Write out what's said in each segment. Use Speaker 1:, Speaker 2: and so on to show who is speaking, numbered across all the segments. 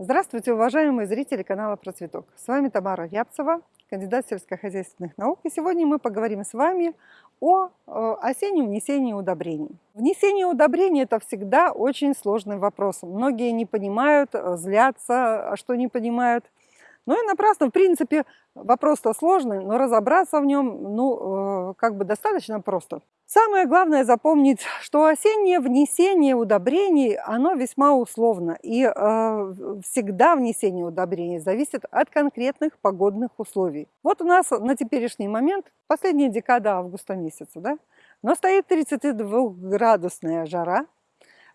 Speaker 1: Здравствуйте, уважаемые зрители канала Процветок. С вами Тамара Рябцева, кандидат сельскохозяйственных наук. И сегодня мы поговорим с вами о э, осеннем внесении удобрений. Внесение удобрений – это всегда очень сложный вопрос. Многие не понимают, э, злятся, а что не понимают. Ну и напрасно, в принципе, вопрос-то сложный, но разобраться в нем, ну, э, как бы достаточно просто. Самое главное запомнить, что осеннее внесение удобрений, оно весьма условно. И э, всегда внесение удобрений зависит от конкретных погодных условий. Вот у нас на теперешний момент, последняя декада августа месяца, да, но стоит 32-градусная жара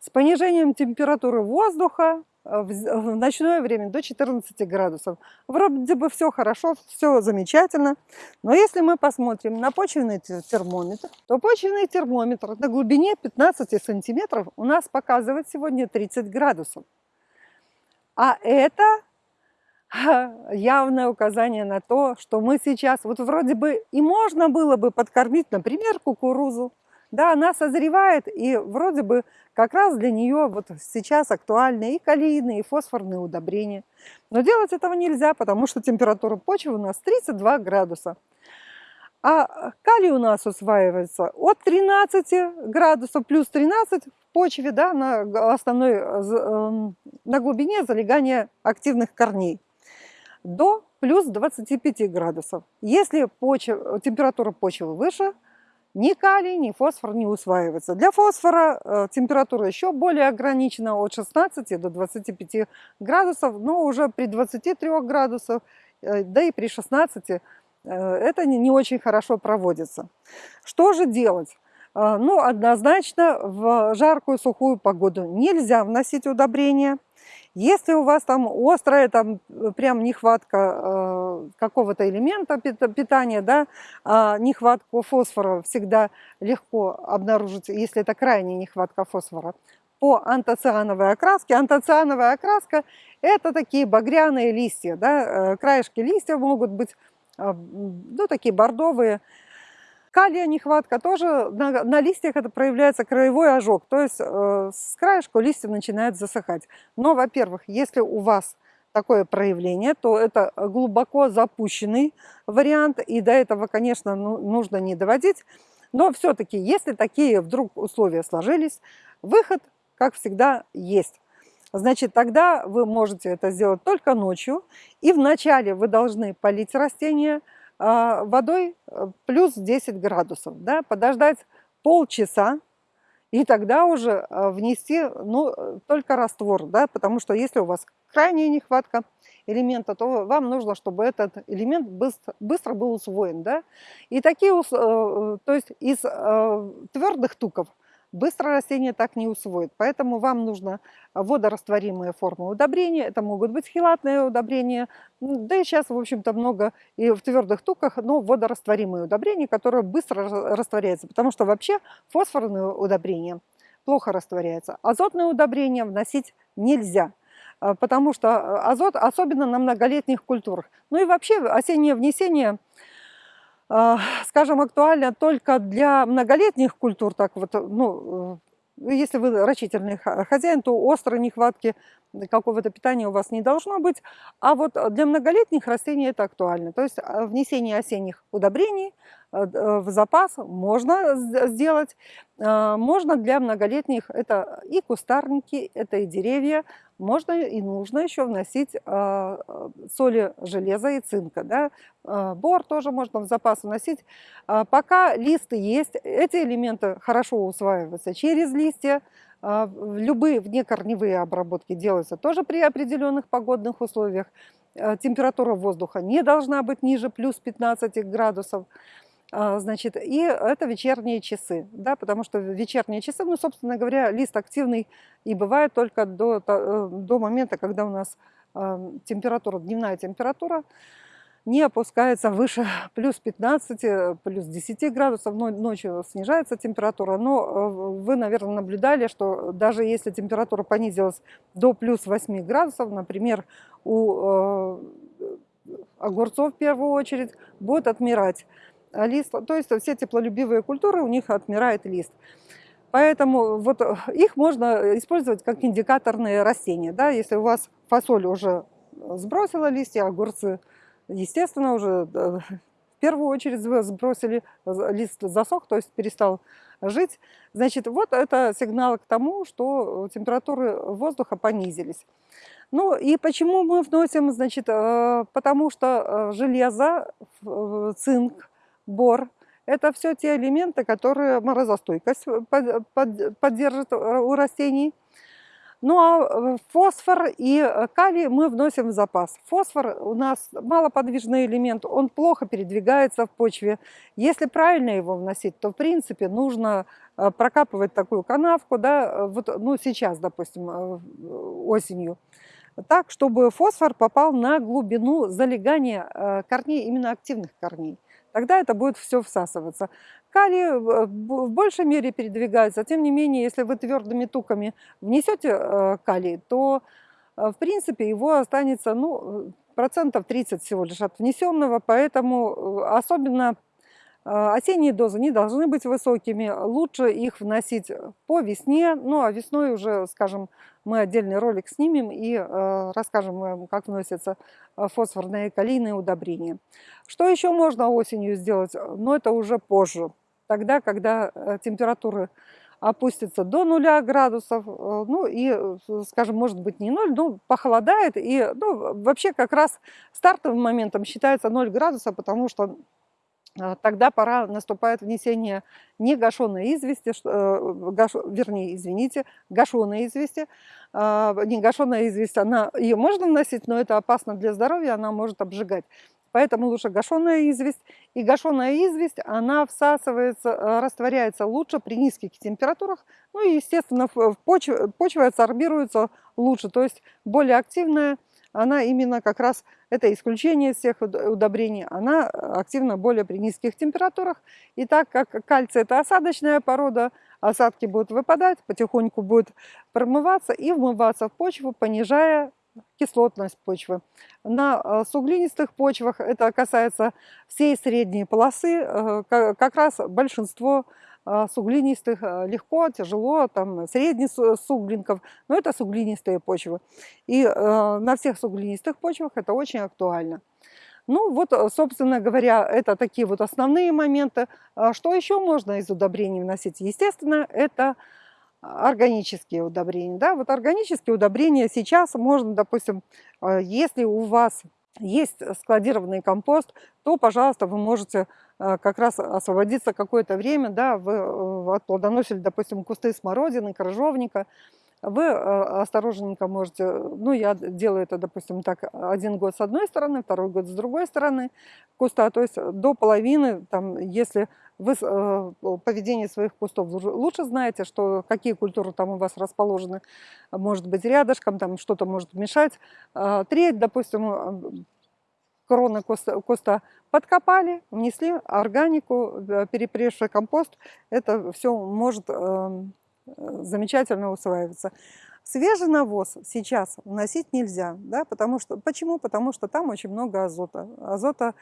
Speaker 1: с понижением температуры воздуха в ночное время до 14 градусов. Вроде бы все хорошо, все замечательно. Но если мы посмотрим на почвенный термометр, то почвенный термометр на глубине 15 сантиметров у нас показывает сегодня 30 градусов. А это явное указание на то, что мы сейчас, вот вроде бы и можно было бы подкормить, например, кукурузу, да, она созревает, и вроде бы как раз для нее вот сейчас актуальны и калийные, и фосфорные удобрения. Но делать этого нельзя, потому что температура почвы у нас 32 градуса. А калий у нас усваивается от 13 градусов плюс 13 в почве, да, на основной, эм, на глубине залегания активных корней, до плюс 25 градусов. Если почва, температура почвы выше, ни калий, ни фосфор не усваивается. Для фосфора э, температура еще более ограничена от 16 до 25 градусов, но уже при 23 градусах, э, да и при 16 э, это не, очень хорошо проводится. Что же делать? Ну, однозначно в жаркую сухую погоду нельзя вносить удобрения. Если у вас там острая, там э, прям нехватка э, какого-то элемента питания, да, э, нехватку фосфора всегда легко обнаружить, если это крайняя нехватка фосфора, по антоциановой окраске. Антоциановая окраска – это такие багряные листья, да, э, краешки листьев могут быть, э, ну, такие бордовые, Калия нехватка тоже, на, на листьях это проявляется краевой ожог, то есть э, с краешку листья начинает засыхать. Но, во-первых, если у вас такое проявление, то это глубоко запущенный вариант, и до этого, конечно, ну, нужно не доводить. Но все-таки, если такие вдруг условия сложились, выход, как всегда, есть. Значит, тогда вы можете это сделать только ночью, и вначале вы должны полить растения, а, водой э, плюс 10 градусов, да, подождать полчаса, и тогда уже э, внести ну, только раствор, да, потому что если у вас крайняя нехватка элемента, то вам нужно, чтобы этот элемент быстро, быстро был усвоен. Да? И такие, э, то есть из твердых туков быстро растение так не усвоит. Поэтому вам нужно водорастворимые формы удобрения. Это могут быть хилатные удобрения, да и сейчас, в общем-то, много и в твердых туках, но водорастворимые удобрения, которые быстро растворяются. Потому что вообще фосфорные удобрения плохо растворяются. Азотные удобрения вносить нельзя а, потому что азот, особенно на многолетних культурах. Ну и вообще осеннее внесение а, скажем, актуально только для многолетних культур, так вот, ну, э, если вы рачительный хозяин, то острой нехватки какого-то питания у вас не должно быть. А вот для многолетних растений это актуально. То есть а, внесение осенних удобрений э, э, в запас можно сделать. Можно для многолетних, это и кустарники, это и деревья, можно и нужно еще вносить а, соли железа и цинка. Да? А, бор тоже можно в запас вносить. А, пока листы есть, эти элементы хорошо усваиваются через листья. Любые внекорневые обработки делаются тоже при определенных погодных условиях. Температура воздуха не должна быть ниже плюс 15 градусов. А, значит, и это вечерние часы, да, потому что вечерние часы, ну, собственно говоря, лист активный и бывает только до, э, до момента, когда у нас а, температура, дневная температура не опускается выше плюс 15, плюс 10 градусов, ночью снижается температура, но э, вы, наверное, наблюдали, что даже если температура понизилась до плюс 8 градусов, например, у э, огурцов в первую очередь будет отмирать лист, то есть все теплолюбивые культуры, у них отмирает лист. Поэтому вот их можно использовать как индикаторные растения. Да? Если у вас фасоль уже сбросила листья, огурцы, естественно, уже в первую очередь сбросили, лист засох, то есть перестал жить. Значит, вот это сигнал к тому, что температуры воздуха понизились. Ну и почему мы вносим, значит, потому что железо, цинк, бор, это все те элементы, которые морозостойкость поддержат у растений. Ну а э, фосфор и э, калий мы вносим в запас. Фосфор у нас малоподвижный элемент, он плохо передвигается в почве. Если правильно его вносить, то в принципе нужно э, прокапывать такую канавку, да, вот, ну сейчас, допустим, осенью, так, чтобы фосфор попал на глубину залегания корней, именно активных корней тогда это будет все всасываться. Калий в большей мере передвигается, тем не менее, если вы твердыми туками внесете э, калий, то э, в принципе его останется ну, процентов 30 всего лишь от внесенного, поэтому э, особенно осенние дозы не должны быть высокими, лучше их вносить по весне, ну а весной уже, скажем, мы отдельный ролик снимем и э, расскажем вам, как вносятся а, фосфорные и калийные удобрения. Что еще можно осенью сделать? Но это уже позже, тогда, когда э, температуры опустятся до нуля градусов, э, ну и, скажем, может быть не ноль, но похолодает, и ну, вообще как раз стартовым моментом считается 0 градуса, потому что а, тогда пора наступает внесение не гашеной извести, э, вернее, извините, гашеной извести. А, не гашеная известь, она, ее можно вносить, но это опасно для здоровья, она может обжигать. Поэтому лучше гашеная известь. И гашеная известь, она всасывается, э, растворяется лучше при низких температурах. Ну и, естественно, в почва адсорбируется лучше, то есть более активная она именно как раз, это исключение всех удобрений, она активна более при низких температурах. И так как кальций это осадочная порода, осадки будут выпадать, потихоньку будет промываться и вмываться в почву, понижая кислотность почвы. На э, суглинистых почвах, это касается всей средней полосы, э, как раз большинство суглинистых а, легко, тяжело, там средний суглинков, но это суглинистые почвы. И э, на всех суглинистых почвах это очень актуально. Ну вот, собственно говоря, это такие вот основные моменты. А что еще можно из удобрений вносить? Естественно, это органические удобрения. Да? Вот органические удобрения сейчас можно, допустим, если у вас есть складированный компост, то, пожалуйста, вы можете как раз освободиться какое-то время, да, вы э, отплодоносили, допустим, кусты смородины, крыжовника, вы э, осторожненько можете, ну, я делаю это, допустим, так, один год с одной стороны, второй год с другой стороны куста, то есть до половины, там, если вы поведение своих кустов лучше знаете, что какие культуры там у вас расположены, может быть, рядышком, там что-то может мешать, треть, допустим, кроны куста, куста подкопали, внесли органику, перепревший компост. Это все может э, замечательно усваиваться. Свежий навоз сейчас вносить нельзя. Да, потому что, почему? Потому что там очень много азота. Азота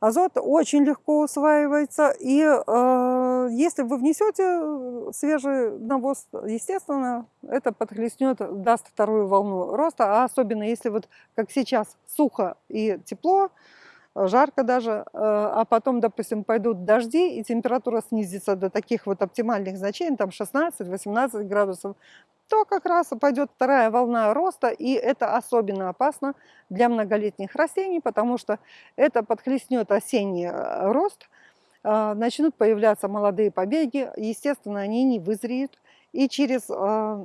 Speaker 1: Азот очень легко усваивается, и э, если вы внесете э, свежий навоз, естественно, это подхлестнет, даст вторую волну роста, а особенно если вот как сейчас сухо и тепло, жарко даже, э, а потом, допустим, пойдут дожди, и температура снизится до таких вот оптимальных значений, там 16-18 градусов, то как раз пойдет вторая волна роста, и это особенно опасно для многолетних растений, потому что это подхлестнет осенний э, рост, э, начнут появляться молодые побеги, естественно, они не вызреют, и через э,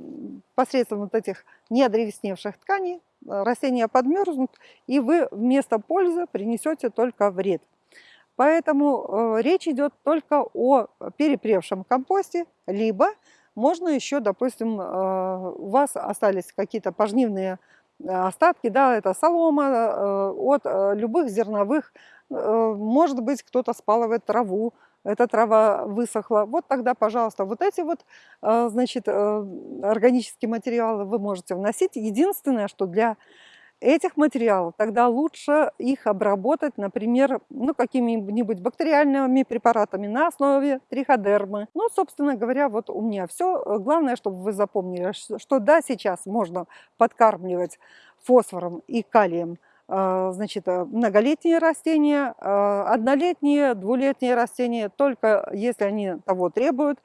Speaker 1: посредством вот этих неодревесневших тканей растения подмерзнут, и вы вместо пользы принесете только вред. Поэтому речь идет только о перепревшем компосте, либо можно еще, допустим, э, у вас остались какие-то пожнивные э, остатки, да, это солома э, от любых зерновых, может быть, кто-то спалывает траву, эта трава высохла. Вот тогда, пожалуйста, вот эти вот, значит, органические материалы вы можете вносить. Единственное, что для этих материалов, тогда лучше их обработать, например, ну, какими-нибудь бактериальными препаратами на основе триходермы. Ну, собственно говоря, вот у меня все. Главное, чтобы вы запомнили, что да, сейчас можно подкармливать фосфором и калием а, значит, э, многолетние растения, а, однолетние, двулетние растения, только если они того требуют.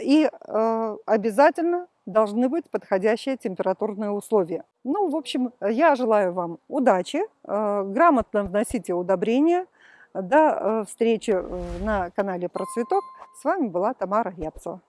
Speaker 1: И а, обязательно должны быть подходящие температурные условия. Ну, в общем, я желаю вам удачи, грамотно вносите удобрения. До встречи э, на канале Процветок. С вами была Тамара Япцева.